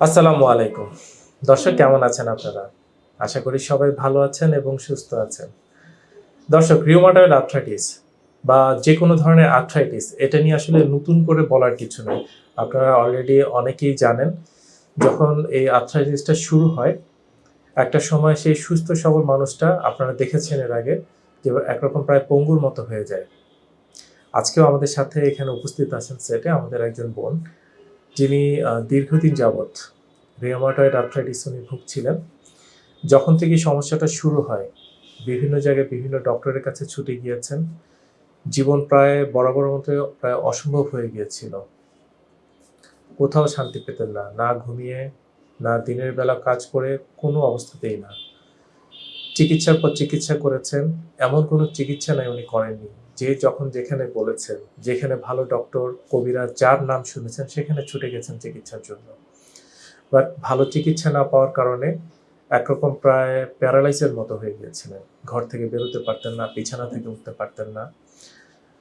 আসসালামু আলাইকুম। দর্শক, কেমন আছেন আপনারা? আশা করি সবাই ভালো আছেন এবং সুস্থ আছেন। দর্শক রিউমাটয়েড আর্থ্রাইটিস বা যে কোনো ধরনের আর্থ্রাইটিস এটা নিয়ে আসলে নতুন করে বলার কিছু নেই। আপনারা অলরেডি অনেকেই জানেন, যখন এই আর্থ্রাইটিসটা শুরু হয়, একটা সময় সেই সুস্থ সবল মানুষটা, আপনারা দেখেছেন এর আগে, যে একরকম প্রায় পঙ্গুর মতো হয়ে যায়। আজকেও আমাদের সাথে এখানে উপস্থিত আছেন সেটে আমাদের একজন বোন। যিনি দীর্ঘদিন যাবৎ রিওমাটয়েড আর্থ্রাইটিস উনি ভুগছিলেন, যখন থেকে সমস্যাটা শুরু হয়, বিভিন্ন জায়গায় বিভিন্ন ডক্টরের কাছে ছুটে গিয়েছেন, জীবন প্রায় বরাবর মতো প্রায় অসম্ভব হয়ে গিয়েছিল। কোথাও শান্তি পেতেন না না ঘুমিয়ে, না দিনের বেলা কাজ করে কোনো অবস্থাতেই না। চিকিৎসার পর চিকিৎসা করেছেন, এমন কোনো চিকিৎসা নাই উনি করেননি। যে যখন যেখানে বলেছেন, যেখানে ভালো ডক্টর কবিরা যার নাম শুনেছেন, সেখানে ছুটে গেছেন চিকিৎসার জন্য। বাট ভালো চিকিৎসা না পাওয়ার কারণে একরকম প্রায় প্যারালাইসের মতো হয়ে গিয়েছিলেন। ঘর থেকে বেরোতে পারতেন না, বিছানা থেকে উঠতে পারতেন না।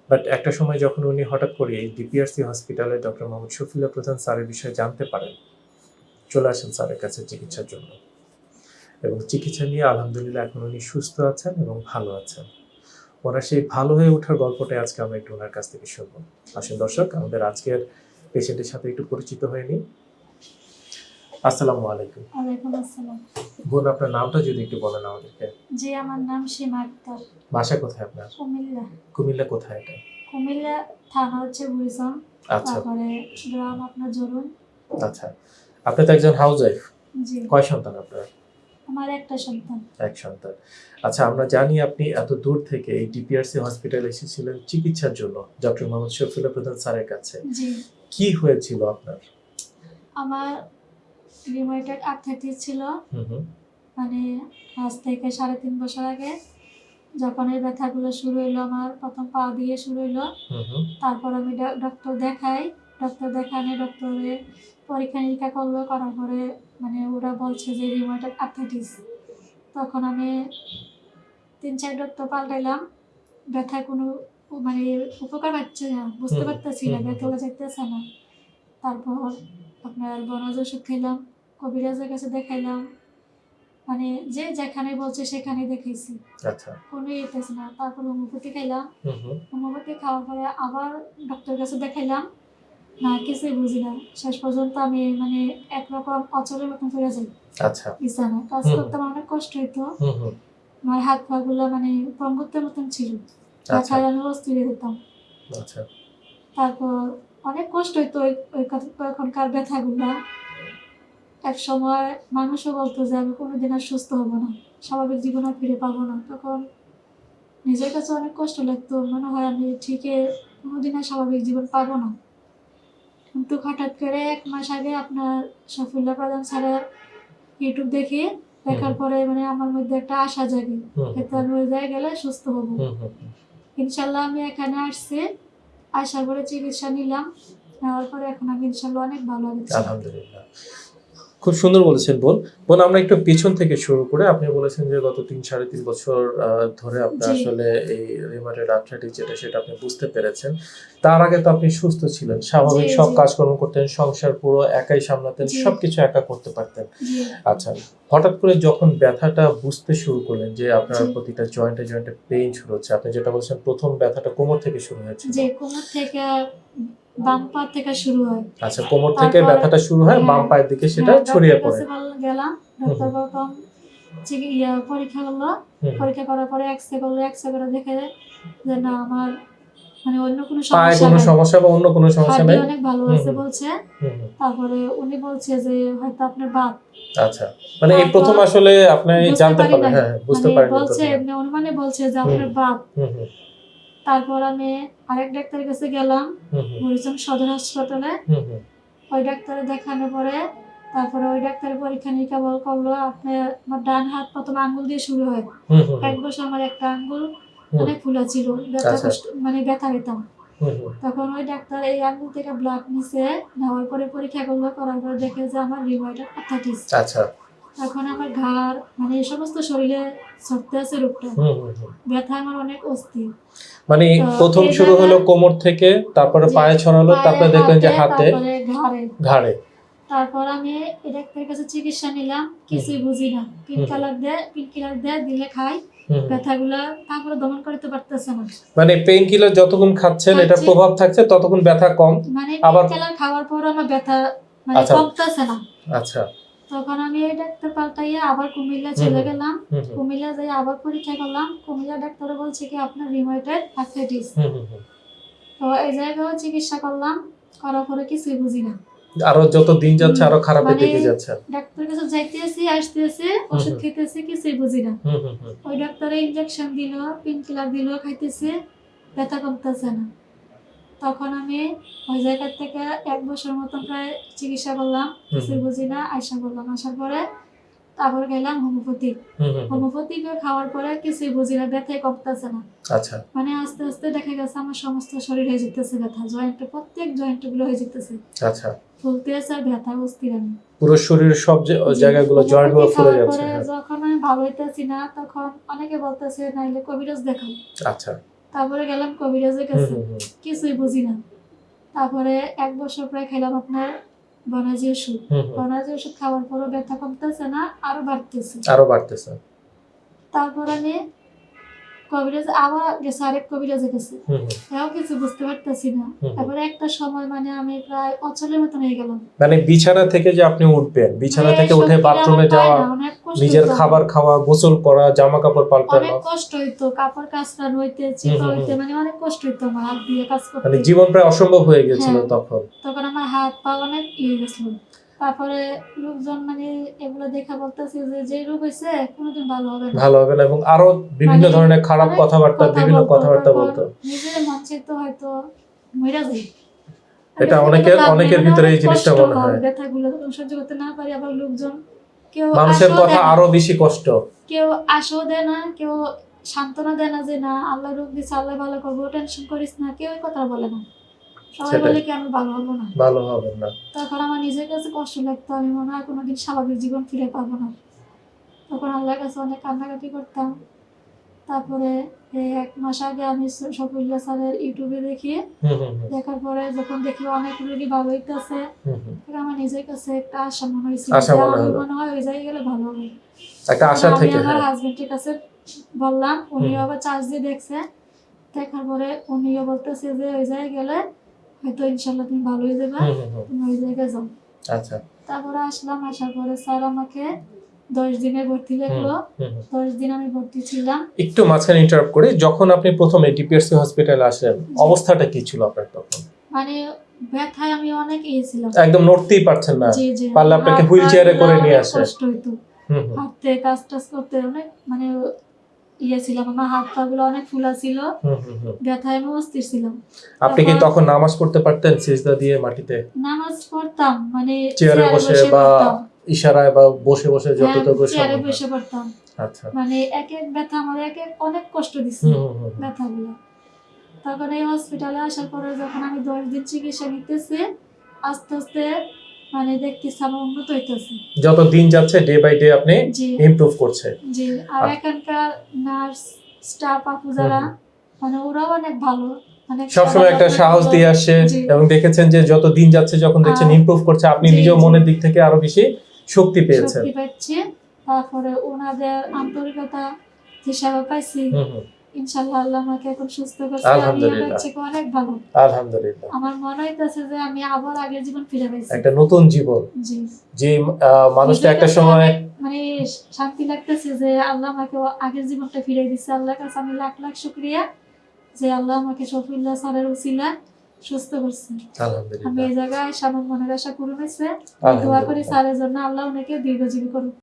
বাট একটা সময় যখন উনি হঠাৎ করে এই ডিপিআরসি হসপিটালে ডক্টর মোহাম্মদ শফিউল্লাহ প্রধান স্যারের বিষয়ে জানতে পারেন, চলে আসেন স্যারের কাছে চিকিৎসার জন্য। এবং চিকিৎসা নিয়ে আলহামদুলিল্লাহ এখন উনি সুস্থ আছেন এবং ভালো আছেন। ওনার সেই ভালো হয়ে ওঠার গল্পটাই আজকে আমরা একটু ওনার কাছ থেকে শুনব। আসেন দর্শক আমাদের আজকের পেশেন্টের সাথে একটু পরিচিত হয়ে নিই। আসসালামু আলাইকুম। ওয়ালাইকুম আসসালাম। বোন আপনার নামটা যদি একটু বলেন আমাদেরকে। জি আমার নাম সীমা আক্তার। বাসা কোথায় আপনার? কুমিল্লা। কুমিল্লা কোথায় এটা? কুমিল্লা থানা হচ্ছে বুড়িচং আচ্ছা। তারপরে গ্রাম আপনার জরুন আচ্ছা। আপনি তো একজন হাউস ওয়াইফ জি। কয় সন্তান আপনার? আমার একটা সন্তান। এক সন্তান। আচ্ছা আমরা জানি আপনি এত দূর থেকে এই ডিপিআরসি হসপিটালে এসেছিলেন চিকিৎসার জন্য ডক্টর মোহাম্মদ শফিউল্লাহ প্রধান স্যারের কাছে। জি। কি হয়েছিল আপনার? আমার আর্থাইটিস ছিল। মানে আজ থেকে সাড়ে তিন বছর আগে যখন এই ব্যথাগুলো শুরু হইল আমার প্রথম পা দিয়ে শুরু হইল। তারপর আমি ডক্টর দেখাই। ডক্টর দেখানে ডক্টরে পরীক্ষা নিরীক্ষা করল করার পরে মানে ওরা বলছে যে রিউমাটয়েড আর্থাইটিস তখন আমি তিন চার ডক্টর পাল্টাইলাম ব্যথা কোনো মানে উপকার পাচ্ছে না বুঝতে পারতেছি না ব্যথা যাইতেছে না। তারপর আপনার বনজ ওষুধ খেলাম কবিরাজের কাছে দেখাইলাম মানে যে যেখানে বলছে সেখানে দেখাইছি। আচ্ছা। কোনো ইয়েতেছে না তারপর হোমিওপ্যাথি খাইলাম। হুম হুম। হোমিওপ্যাথি খাওয়ার পরে আবার ডক্টরের কাছে দেখাইলাম না কিছুই বুঝি না। শেষ পর্যন্ত আমি মানে একরকম অচলের মতন করে যাই। আচ্ছা। বিছানায় কাজ করতে আমার অনেক কষ্ট হইতো। আমার হাত পা গুলো মানে পঙ্গুত্বের মতন ছিল। আচ্ছা। আমি অস্থির হয়ে যেতাম। আচ্ছা। তারপর অনেক কষ্ট হইতো ওই এখনকার ব্যথাগুলা। এক সময় মানুষও বলতো যে আমি কোনোদিন আর সুস্থ হব না। স্বাভাবিক জীবন আর ফিরে পাবো না। তখন নিজের কাছে অনেক কষ্ট লাগতো। মনে হয় আমি ঠিকই কোনোদিন আর স্বাভাবিক জীবন পাবো না। কিন্তু হঠাৎ করে এক মাস আগে আপনার সাফল্য প্রধান স্যারের ইউটিউব দেখে দেখার পরে মানে আমার মধ্যে একটা আশা জাগে হুম এতে আমি ওই জায়গায় গেলে সুস্থ হব। ইনশাল্লাহ আমি এখানে আসছি আসার পরে চিকিৎসা নিলাম নেওয়ার পরে এখন আমি ইনশাল্লাহ অনেক ভালো আছি। আলহামদুলিল্লাহ। খুব সুন্দর বলেছেন বোন। বোন আমরা একটু পিছন থেকে শুরু করে আপনি বলেছেন যে গত তিন সাড়ে তিন বছর ধরে আপনি আসলে এই রিমাটেড আর্থ্রাইটিস যেটা সেটা আপনি বুঝতে পেরেছেন। তার আগে তো আপনি সুস্থ ছিলেন স্বাভাবিক সব কাজকর্ম করতেন সংসার পুরো একাই সামলাতেন। সবকিছু একা করতে পারতেন। আচ্ছা হঠাৎ করে যখন ব্যথাটা বুঝতে শুরু করলেন যে আপনার প্রতিটা জয়েন্টে জয়েন্টে পেইন শুরু হচ্ছে আপনি যেটা বলছেন প্রথম ব্যথাটা কোমর থেকে শুরু হয়েছে যে কোমর থেকে বাম পা থেকে শুরু হয়। আচ্ছা কোমর থেকে তারপরে- ব্যথাটা শুরু হয় বাম হ্যাঁ। পায়ের দিকে সেটা হ্যাঁ, ছড়িয়ে পড়ে। গেলাম প্রথম চিকি- পরীক্ষা করল। পরীক্ষা করার পরে এক্সরে করল এক্সরে করে দেখে যে না আমার মানে অন্য কোনো সমস্যা কোনো সমস্যা বা অন্য কোনো সমস্যা নাই? অনেক ভালো আছে বলছে। তারপরে উনি বলছে যে হয়তো আপনার বাত। আচ্ছা মানে এই প্রথম আসলে আপনি জানতে পারি পারলেন হ্যাঁ বুঝতে মানে পারেন বলছে এমনি অনুমানে বলছে যে আপনার বাত। তারপর আমি আরেক ডাক্তারের কাছে গেলাম হরিচন্দ সদর হাসপাতালে। ওই ডাক্তারে দেখানোর পরে তারপরে ওই ডাক্তারের পরীক্ষা নিরীক্ষা বল করল আপনার আমার ডান হাত প্রথম আঙ্গুল দিয়ে শুরু হয়। এক বছর আমার একটা আঙ্গুল অনেক ফুলা ছিল ব্যথা আচ্ছা। কষ্ট মানে ব্যথা পেতাম। তখন ওই ডাক্তার এই আঙ্গুল থেকে ব্লাড নিছে নেওয়ার পরে পরীক্ষা করল করার পরে দেখে যে আমার রিময়েড আর্থাইটিস আচ্ছা। তখন আমার ঘাড় মানে এই সমস্ত শরীরে ছড়তে আছে রোগটা ব্যথা আমার অনেক অস্থির। মানে প্রথম শুরু হলো কোমর থেকে তারপরে পায়ে ছড়ালো তারপরে দেখলেন যে হাতে ঘাড়ে। ঘাড়ে। তারপর আমি ডাক্তারের কাছে চিকিৎসা নিলাম কিছুই বুঝি না। পিন কালার দেয় পিন কিলার দেয় দিলে খাই। ব্যথাগুলা তারপরে দমন করতে পারতেছে না। মানে পেইন কিলার যতক্ষণ খাচ্ছেন এটা প্রভাব থাকছে ততক্ষণ ব্যথা কম। মানে আবার- খাওয়ার পর আমার ব্যথা মানে আচ্ছা। কমতেছে না। আচ্ছা। তখন আমি এই ডাক্তার পাল্টাইয়া আবার কুমিল্লা চলে গেলাম। কুমিল্লা যাই আবার পরীক্ষা করলাম কুমিল্লা ডাক্তার বলছে কি আপনার রিমোটেড আর্থ্রাইটিস। তো এই জায়গায় চিকিৎসা করলাম করার পরে কিছুই বুঝি না আরও যত দিন যাচ্ছে আরও খারাপের মানে- দিকে যাচ্ছে ডাক্তারের কাছে যাইতেছি আসতেছি ওষুধ। খেতেছি কিছুই বুঝি না। ওই ডাক্তারে ইনজেকশন দিল পেন কিলার দিল খাইতেছে ব্যথা কমতেছে না তখন আমি ওই জায়গা থেকে এক বছর মতন প্রায় চিকিৎসা করলাম কিছুই বুঝি না আয়সা করলাম। আসার পরে তারপর গেলাম হোমিওপ্যাথিক হুম হুম হুম। খাওয়ার পরে কিছুই বুঝি না ব্যথাই কমতেছে না। আচ্ছা। মানে আস্তে আস্তে দেখা গেছে আমার সমস্ত শরীর হয়ে যেতেছে ব্যথা জয়েন্ট প্রত্যেক জয়েন্টগুলো হয়ে যেতেছে। আচ্ছা। ফুলতে আছে আর ব্যথা অস্থির আমি। পুরো শরীরের সব জায়গাগুলো জয়েন্টগুলো হোমিওপ্যাথি ফুলে যাচ্ছে হ্যাঁ। যখন আমি ভালো হইতেছি না তখন অনেকে বলতেছে নাইলে কবিরাজ দেখাও। আচ্ছা। তারপরে গেলাম কবিরাজের কাছে। কিছুই বুঝি না। তারপরে এক বছর প্রায় খেলাম আপনার বনাজি ওষুধ। বনাজি ওষুধ খাওয়ার পরও ব্যথা কমতেছে না আরও বাড়তেছে। আরও বাড়তেছে। তারপর আমি কবিরাজ আবার গেছে আরেক। তাও কিছু বুঝতে পারতেছি না। তারপরে একটা সময় মানে আমি প্রায় অচলের মতন হয়ে গেলাম। মানে বিছানা থেকে যে আপনি উঠবেন বিছানা মানে থেকে উঠে বাথরুমে যাওয়া নিজের খাবার খাওয়া গোসল করা জামা কাপড় পাল্টানো। অনেক কষ্ট হইতো কাপড় কাচরা নইতে হুম, চিপা হইতে মানে অনেক কষ্ট হইতো আমার হাত দিয়ে কাজ মানে করতে। জীবন প্রায় অসম্ভব হয়ে গেছিল হ্যাঁ। তখন। তখন আমার হাত পা অনেক ইয়ে গেছিল। তারপরে লোকজন মানে এগুলো দেখা বলতেছে যে যে রোগ হয়েছে কোনোদিন ভালো হবে না। ভালো হবে না এবং আরও বিভিন্ন মানে ধরনের খারাপ কথাবার্তা বিভিন্ন কথাবার্তা বলতো। নিজের মন চাইতো হয়তো মরে যাই এটা অনেকের- অনেকের ভিতরে এই জিনিসটা মনে হয়। ব্যথাগুলো সহ্য করতে না পারি আবার লোকজন। কেউ মানুষের কথা আরও বেশি কষ্ট। কেউ আশাও দেয় না কেউ সান্ত্বনা দেয় না যে না আল্লাহ রোগ দিছে আল্লাহ ভালো করব টেনশন করিস না কেউ কথা বলে না। সবাই বলে কি আমি ভালো হব না? ভালো হবে না। তখন আমার নিজের কাছে কষ্ট লাগতো আমি মনে হয় কোনোদিন স্বাভাবিক জীবন ফিরে পাবো না। তখন আল্লাহর কাছে অনেক কান্নাকাটি করতাম। তারপরে এই এক মাস আগে আমি স- শফিউল্লাহ স্যারের ইউটিউবে দেখার পরে যখন দেখি অনেক রোগী ভালো হইতেছে আমার নিজের কাছে একটা আশা মনে হয়েছিল মনে হয় ওই জায়গায় গেলে ভালো হবে। একটা আশা থেকে আমার হ্যাঁ। হাজবেন্ডের কাছে বললাম উনি আবার চার্জ দিয়ে দেখছে। দেখার পরে উনিও বলতেছে যে ওই জায়গায় গেলে হয়তো ইনশাল্লাহ তুমি ভালো হয়ে যাবে। তুমি ওই জায়গায় যাও। আচ্ছা। তারপরে আসলাম আসার পরে স্যার আমাকে দশ দিনে ভর্তি লাগল। দশ দিন আমি ভর্তি ছিলাম। একটু মাঝখানে ইন্টারাপ্ট করি যখন আপনি প্রথমে হসপিটালে আসলেন অবস্থাটা কি ছিল আপনার তখন? মানে ব্যথায় আমি অনেক ইয়ে ছিলাম। একদম নড়তেই পারছেন না। পারলে আপনাকে এ পা করে নিয়ে আসে। কষ্ট হইতো। হাঁটতে কাজ টাজ করতে অনেক মানে ইয়ে ছিলাম আমার হাত পা গুলো অনেক ফুলা ছিল। ব্যথায় আমি অস্থির ছিলাম। আপনি কি তখন- নামাজ পড়তে পারতেন সিজদা দিয়ে মাটিতে? নামাজ পড়তাম মানে চেয়ারে বসে বা ইশারায় বা বসে বসে হ্যাঁ, যতটুকু চেয়ারে বসে পড়তাম। আচ্ছা। মানে এক এক ব্যথা আমার এক এক অনেক কষ্ট হুম। ব্যথাগুলো তখন এই হসপিটালে আসার পরে যখন আমি দশ দিন চিকিৎসা নিতেছি আস্তে আস্তে মানে দেখতেছি আমার উন্নত হইতেছে? যত দিন যাচ্ছে ডে বাই ডে আপনি ইমপ্রুভ করছে। জি আর। এখানকার নার্স স্টাফ আপু যারা মানে ওরাও অনেক ভালো সবসময় একটা সাহস দিয়ে আসছে এবং দেখেছেন যে যত দিন যাচ্ছে যখন দেখছেন ইমপ্রুভ করছে আপনি নিজেও মনের দিক থেকে আরও বেশি শক্তি পেয়েছেন। তারপরে ওনাদের আন্তরিকতা হিসাবে পাইছি। আল্লাহ আমাকে এখন সুস্থ করছে। আলহামদুলিল্লাহ। অনেক ভালো। আলহামদুলিল্লাহ। আমার মনে হইতেছে যে আমি আবার আগের জীবন ফিরে পাইছি। একটা নতুন জীবন। জি। যে মানুষটা একটা সময় মানে শান্তি লাগতেছে যে আল্লাহ আমাকে আগের জীবনটা ফিরে দিচ্ছে আল্লাহর কাছে আমি লাখ লাখ শুক্রিয়া যে আল্লাহ আমাকে শফিউল্লাহ স্যারের উসিলা সুস্থ করছে। আমি এই জায়গায় মনের আশা পূরণ হয়েছে। দোয়া করি আলহামদুলিল্লাহ। স্যারের জন্য আল্লাহ ওনাকে দীর্ঘজীবী করুক।